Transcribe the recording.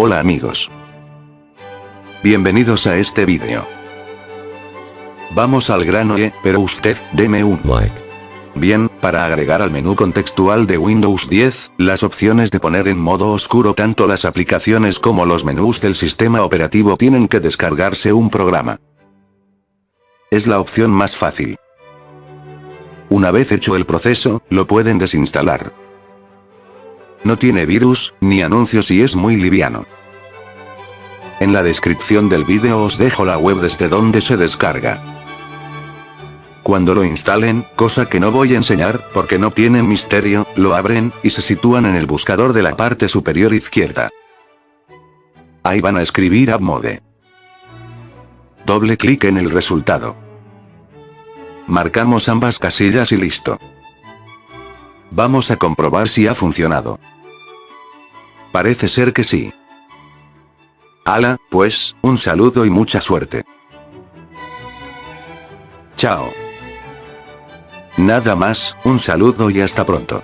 Hola amigos. Bienvenidos a este vídeo. Vamos al grano eh, pero usted, deme un like. Bien, para agregar al menú contextual de Windows 10, las opciones de poner en modo oscuro tanto las aplicaciones como los menús del sistema operativo tienen que descargarse un programa. Es la opción más fácil. Una vez hecho el proceso, lo pueden desinstalar. No tiene virus, ni anuncios y es muy liviano. En la descripción del vídeo os dejo la web desde donde se descarga. Cuando lo instalen, cosa que no voy a enseñar, porque no tienen misterio, lo abren, y se sitúan en el buscador de la parte superior izquierda. Ahí van a escribir AppMode. Doble clic en el resultado. Marcamos ambas casillas y listo. Vamos a comprobar si ha funcionado. Parece ser que sí. Ala, pues, un saludo y mucha suerte. Chao. Nada más, un saludo y hasta pronto.